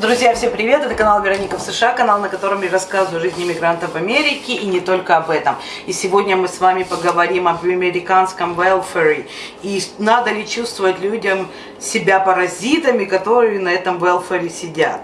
Друзья, всем привет! Это канал Вероника в США, канал, на котором я рассказываю о жизни иммигрантов в Америке и не только об этом. И сегодня мы с вами поговорим об американском welfare и надо ли чувствовать людям себя паразитами, которые на этом welfare сидят.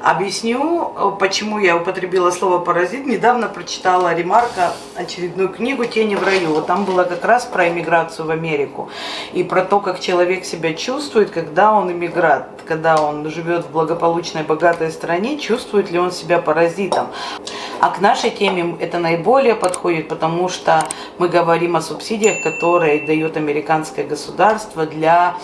Объясню, почему я употребила слово «паразит». Недавно прочитала Ремарка очередную книгу «Тени в раю». Вот там было как раз про иммиграцию в Америку. И про то, как человек себя чувствует, когда он иммигрант. Когда он живет в благополучной, богатой стране, чувствует ли он себя паразитом. А к нашей теме это наиболее подходит, потому что мы говорим о субсидиях, которые дает американское государство для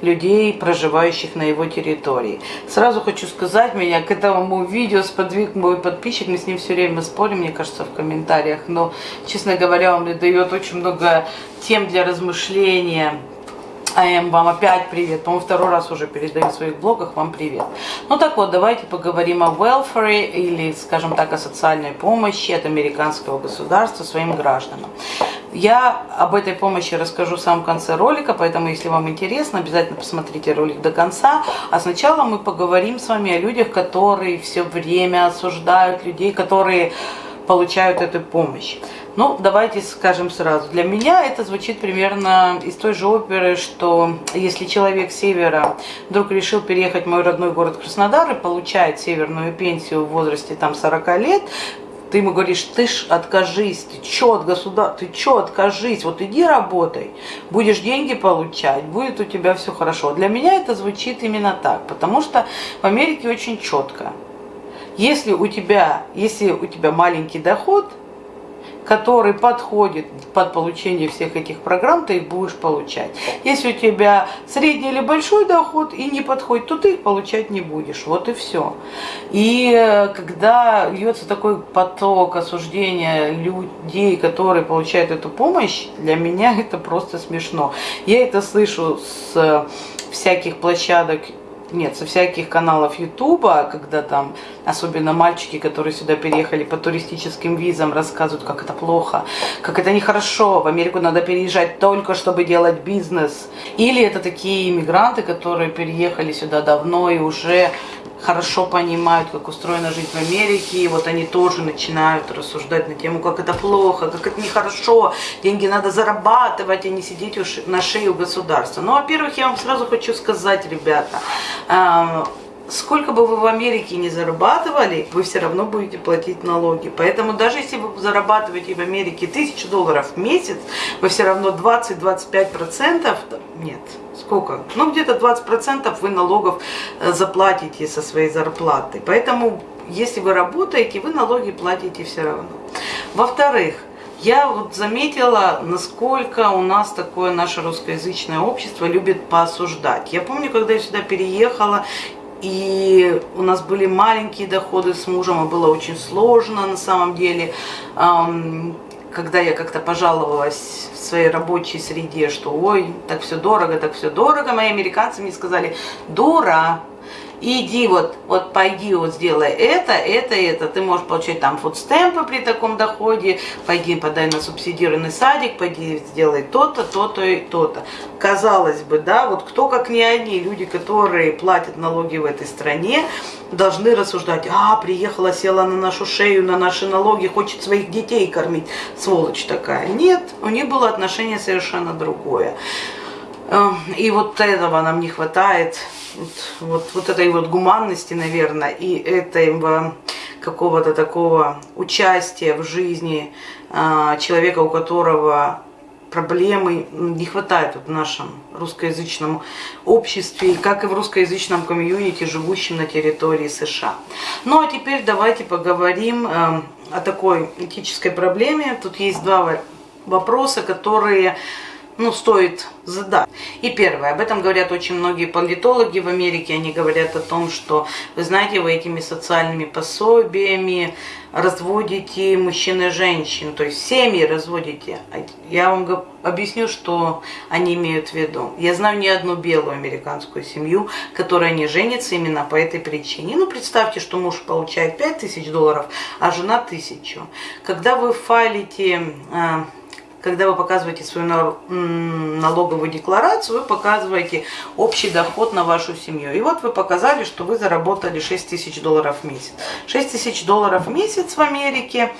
людей, проживающих на его территории. Сразу хочу сказать, меня к этому видео сподвиг мой подписчик, мы с ним все время спорим, мне кажется, в комментариях, но, честно говоря, он мне дает очень много тем для размышления. АМ, вам опять привет. По-моему, второй раз уже передаю в своих блогах вам привет. Ну так вот, давайте поговорим о welfare или, скажем так, о социальной помощи от американского государства своим гражданам. Я об этой помощи расскажу в самом конце ролика, поэтому, если вам интересно, обязательно посмотрите ролик до конца. А сначала мы поговорим с вами о людях, которые все время осуждают людей, которые получают эту помощь. Ну, давайте скажем сразу. Для меня это звучит примерно из той же оперы, что если человек с севера вдруг решил переехать в мой родной город Краснодар и получает северную пенсию в возрасте там 40 лет, ты ему говоришь, ты ж откажись, ты чё от государства, ты чё откажись, вот иди работай, будешь деньги получать, будет у тебя все хорошо. Для меня это звучит именно так, потому что в Америке очень четко. Если у тебя, если у тебя маленький доход – который подходит под получение всех этих программ, ты их будешь получать. Если у тебя средний или большой доход и не подходит, то ты их получать не будешь. Вот и все. И э, когда льется такой поток осуждения людей, которые получают эту помощь, для меня это просто смешно. Я это слышу с всяких площадок нет, со всяких каналов Ютуба, когда там, особенно мальчики, которые сюда переехали по туристическим визам, рассказывают, как это плохо, как это нехорошо, в Америку надо переезжать только, чтобы делать бизнес. Или это такие иммигранты, которые переехали сюда давно и уже хорошо понимают, как устроена жизнь в Америке, и вот они тоже начинают рассуждать на тему, как это плохо, как это нехорошо, деньги надо зарабатывать, а не сидеть на шее у государства. Ну, во-первых, я вам сразу хочу сказать, ребята, сколько бы вы в Америке не зарабатывали, вы все равно будете платить налоги. Поэтому даже если вы зарабатываете в Америке тысячу долларов в месяц, вы все равно 20-25%, нет, сколько? Ну, где-то 20% вы налогов э, заплатите со своей зарплаты. Поэтому, если вы работаете, вы налоги платите все равно. Во-вторых, я вот заметила, насколько у нас такое наше русскоязычное общество любит поосуждать. Я помню, когда я сюда переехала, и у нас были маленькие доходы с мужем, и было очень сложно на самом деле. Когда я как-то пожаловалась в своей рабочей среде, что ой, так все дорого, так все дорого, мои американцы мне сказали, дура, иди вот, вот пойди вот сделай это, это, это. Ты можешь получать там фудстемпы при таком доходе, пойди подай на субсидированный садик, пойди сделай то-то, то-то и то-то. Казалось бы, да, вот кто как не они, люди, которые платят налоги в этой стране, должны рассуждать, а, приехала, села на нашу шею, на наши налоги, хочет своих детей кормить, сволочь такая. Нет, у них было отношение совершенно другое. Эм, и вот этого нам не хватает вот, вот, вот этой вот гуманности, наверное, и этого какого-то такого участия в жизни а, человека, у которого проблемы не хватает вот в нашем русскоязычном обществе, как и в русскоязычном комьюнити, живущем на территории США. Ну а теперь давайте поговорим э, о такой этической проблеме. Тут есть два вопроса, которые ну, стоит задать. И первое, об этом говорят очень многие политологи в Америке, они говорят о том, что, вы знаете, вы этими социальными пособиями разводите мужчин и женщин, то есть семьи разводите. Я вам объясню, что они имеют в виду. Я знаю не одну белую американскую семью, которая не женится именно по этой причине. Ну, представьте, что муж получает 5000 долларов, а жена 1000. Когда вы файлите а, когда вы показываете свою налоговую декларацию, вы показываете общий доход на вашу семью. И вот вы показали, что вы заработали 6 тысяч долларов в месяц. 6 тысяч долларов в месяц в Америке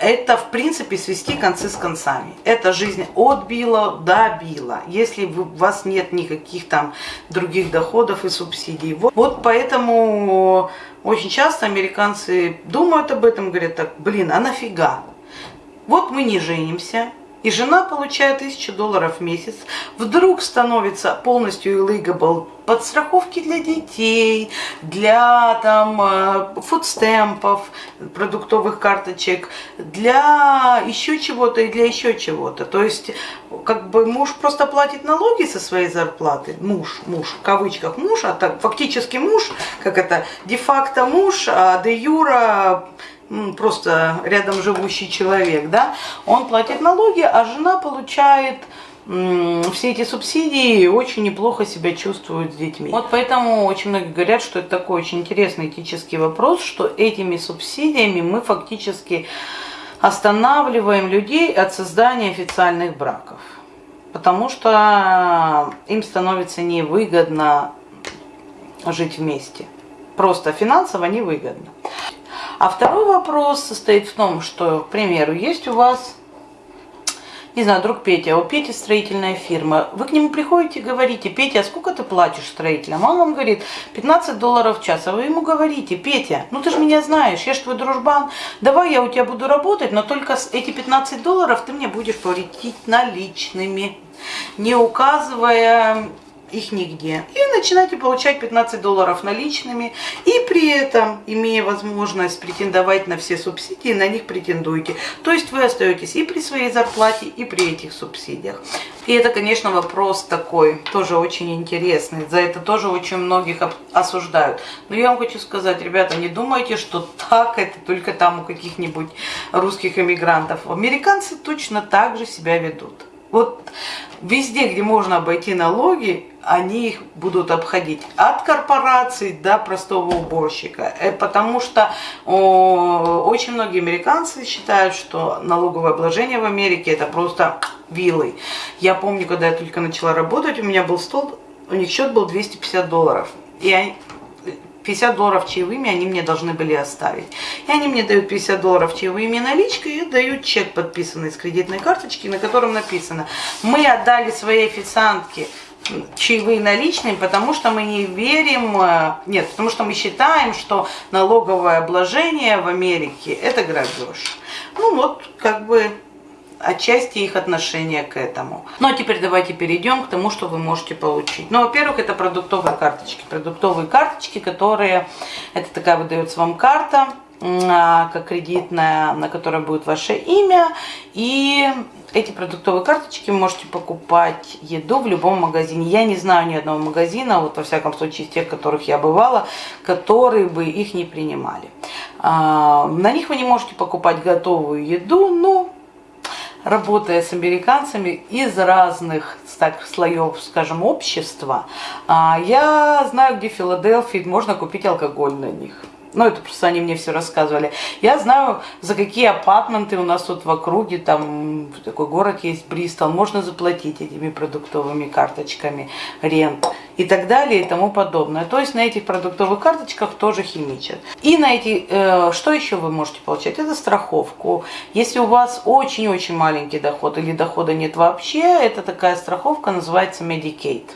это, в принципе, свести концы с концами. Это жизнь от Билла до Билла, если у вас нет никаких там других доходов и субсидий. Вот, вот поэтому очень часто американцы думают об этом, говорят так, блин, а нафига? Вот мы не женимся, и жена получает 1000 долларов в месяц, вдруг становится полностью illegible подстраховки для детей, для там э, фудстемпов, продуктовых карточек, для еще чего-то и для еще чего-то. То есть, как бы муж просто платит налоги со своей зарплаты, муж, муж, в кавычках муж, а так фактически муж, как это, де-факто муж, а де юра просто рядом живущий человек, да, он платит налоги, а жена получает все эти субсидии очень неплохо себя чувствуют с детьми. Вот поэтому очень многие говорят, что это такой очень интересный этический вопрос, что этими субсидиями мы фактически останавливаем людей от создания официальных браков. Потому что им становится невыгодно жить вместе. Просто финансово невыгодно. А второй вопрос состоит в том, что, к примеру, есть у вас, не знаю, друг Петя, у Пети строительная фирма. Вы к нему приходите и говорите, Петя, а сколько ты платишь строителям? Он вам говорит, 15 долларов в час. А вы ему говорите, Петя, ну ты же меня знаешь, я же твой дружбан, давай я у тебя буду работать, но только эти 15 долларов ты мне будешь платить наличными, не указывая их нигде. И начинаете получать 15 долларов наличными, и при этом, имея возможность претендовать на все субсидии, на них претендуете. То есть вы остаетесь и при своей зарплате, и при этих субсидиях. И это, конечно, вопрос такой, тоже очень интересный. За это тоже очень многих осуждают. Но я вам хочу сказать, ребята, не думайте, что так это только там у каких-нибудь русских эмигрантов. Американцы точно так же себя ведут. Вот везде, где можно обойти налоги, они их будут обходить от корпораций до простого уборщика. Э, потому что о, очень многие американцы считают, что налоговое обложение в Америке это просто вилы. Я помню, когда я только начала работать, у меня был стол, у них счет был 250 долларов. И они, 50 долларов чаевыми они мне должны были оставить. И они мне дают 50 долларов чаевыми наличкой и дают чек, подписанный с кредитной карточки, на котором написано, мы отдали своей официантке чаевые наличные, потому что мы не верим, э, нет, потому что мы считаем, что налоговое обложение в Америке – это грабеж. Ну вот, как бы отчасти их отношение к этому. Ну а теперь давайте перейдем к тому, что вы можете получить. Ну, во-первых, это продуктовые карточки. Продуктовые карточки, которые, это такая выдается вам карта, как кредитная, на которой будет ваше имя. И эти продуктовые карточки можете покупать еду в любом магазине. Я не знаю ни одного магазина, вот во всяком случае из тех, которых я бывала, которые бы их не принимали. А, на них вы не можете покупать готовую еду, но работая с американцами из разных так, слоев, скажем, общества, а, я знаю, где в Филадельфии можно купить алкоголь на них. Ну, это просто они мне все рассказывали. Я знаю, за какие апартменты у нас тут в округе, там такой город есть, Бристол, можно заплатить этими продуктовыми карточками, рент и так далее и тому подобное. То есть на этих продуктовых карточках тоже химичат. И на эти, э, что еще вы можете получать? Это страховку. Если у вас очень-очень маленький доход или дохода нет вообще, это такая страховка, называется Medicaid.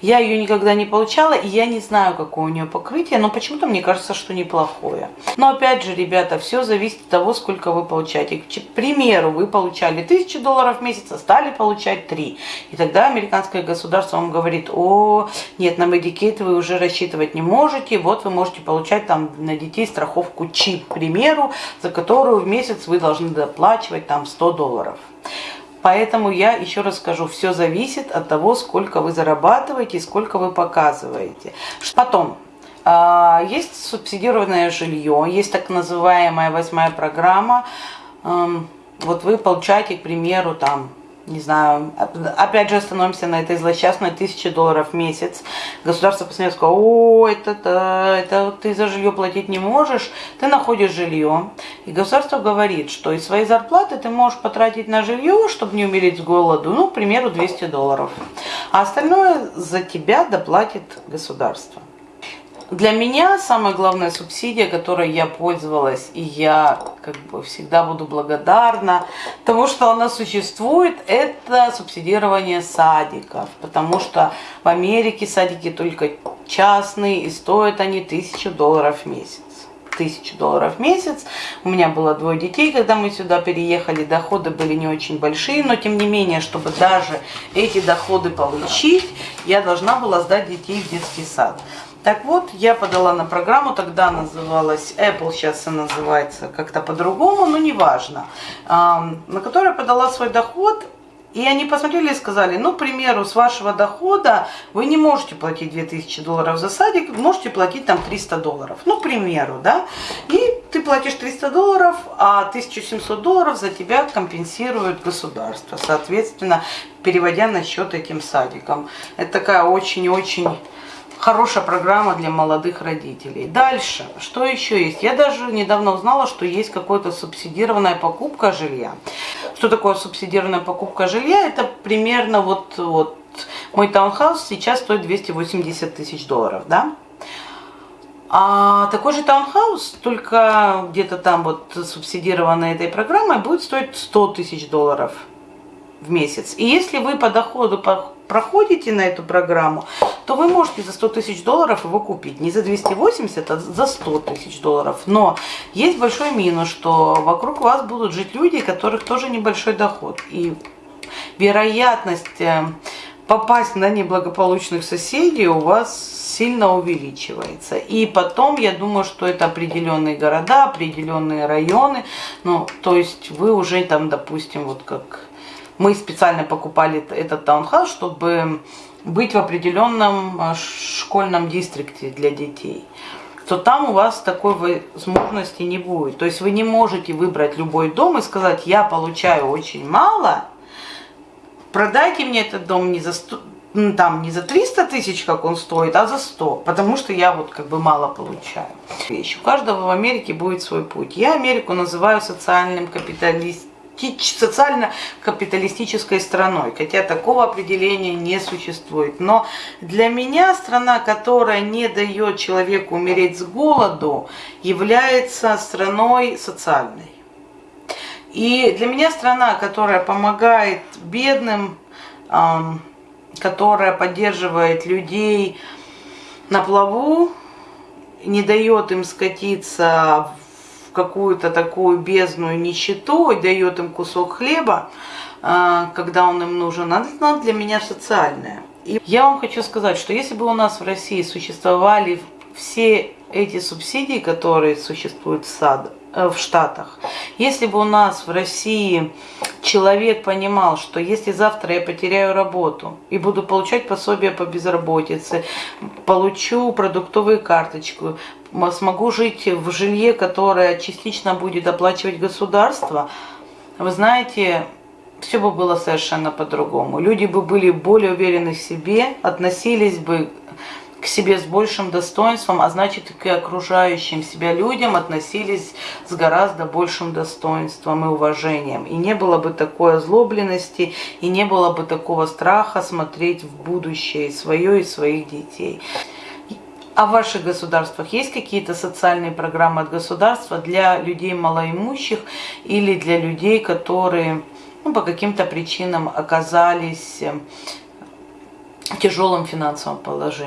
Я ее никогда не получала, и я не знаю, какое у нее покрытие, но почему-то мне кажется, что неплохое. Но опять же, ребята, все зависит от того, сколько вы получаете. К примеру, вы получали 1000 долларов в месяц, а стали получать 3. И тогда американское государство вам говорит, о, нет, на Medicaid вы уже рассчитывать не можете, вот вы можете получать там на детей страховку ЧИП, к примеру, за которую в месяц вы должны доплачивать там 100 долларов. Поэтому я еще раз скажу, все зависит от того, сколько вы зарабатываете и сколько вы показываете. Потом, а, есть субсидированное жилье, есть так называемая восьмая программа. Вот вы получаете, к примеру, там не знаю, опять же остановимся на этой злосчастной тысяче долларов в месяц. Государство посмотрит, скажет, о, это, это, это ты за жилье платить не можешь, ты находишь жилье. И государство говорит, что из своей зарплаты ты можешь потратить на жилье, чтобы не умереть с голоду, ну, к примеру, 200 долларов. А остальное за тебя доплатит государство. Для меня самая главная субсидия, которой я пользовалась, и я как бы всегда буду благодарна тому, что она существует, это субсидирование садиков. Потому что в Америке садики только частные, и стоят они тысячу долларов в месяц тысячу долларов в месяц. У меня было двое детей, когда мы сюда переехали, доходы были не очень большие, но тем не менее, чтобы даже эти доходы получить, я должна была сдать детей в детский сад. Так вот, я подала на программу, тогда называлась Apple, сейчас она называется как-то по-другому, но неважно, на которой подала свой доход, и они посмотрели и сказали, ну, к примеру, с вашего дохода вы не можете платить 2000 долларов за садик, можете платить там 300 долларов. Ну, к примеру, да. И ты платишь 300 долларов, а 1700 долларов за тебя компенсирует государство. Соответственно, переводя на счет этим садикам. Это такая очень-очень хорошая программа для молодых родителей. Дальше, что еще есть? Я даже недавно узнала, что есть какая-то субсидированная покупка жилья. Что такое субсидированная покупка жилья? Это примерно вот, вот мой таунхаус сейчас стоит 280 тысяч долларов, да? А такой же таунхаус, только где-то там вот субсидированной этой программой, будет стоить 100 тысяч долларов в месяц. И если вы по доходу проходите на эту программу, то вы можете за 100 тысяч долларов его купить. Не за 280, а за 100 тысяч долларов. Но есть большой минус, что вокруг вас будут жить люди, у которых тоже небольшой доход. И вероятность э, попасть на неблагополучных соседей у вас сильно увеличивается. И потом, я думаю, что это определенные города, определенные районы. Ну, то есть вы уже там, допустим, вот как мы специально покупали этот таунхаус, чтобы быть в определенном а, школьном дистрикте для детей то там у вас такой возможности не будет. То есть вы не можете выбрать любой дом и сказать, я получаю очень мало, продайте мне этот дом не за 100, там не за 300 тысяч, как он стоит, а за 100, потому что я вот как бы мало получаю. Вещь. У каждого в Америке будет свой путь. Я Америку называю социальным капиталистом социально-капиталистической страной, хотя такого определения не существует. Но для меня страна, которая не дает человеку умереть с голоду, является страной социальной. И для меня страна, которая помогает бедным, которая поддерживает людей на плаву, не дает им скатиться в какую-то такую бездную нищету и дает им кусок хлеба, а, когда он им нужен, она для меня социальная. И я вам хочу сказать, что если бы у нас в России существовали все эти субсидии, которые существуют в, сад, э, в Штатах, если бы у нас в России человек понимал, что если завтра я потеряю работу и буду получать пособие по безработице, получу продуктовую карточку, смогу жить в жилье, которое частично будет оплачивать государство, вы знаете, все бы было совершенно по-другому. Люди бы были более уверены в себе, относились бы к себе с большим достоинством, а значит и к окружающим себя людям относились с гораздо большим достоинством и уважением. И не было бы такой озлобленности, и не было бы такого страха смотреть в будущее свое и своих детей. А в ваших государствах есть какие-то социальные программы от государства для людей малоимущих или для людей, которые ну, по каким-то причинам оказались в тяжелом финансовом положении?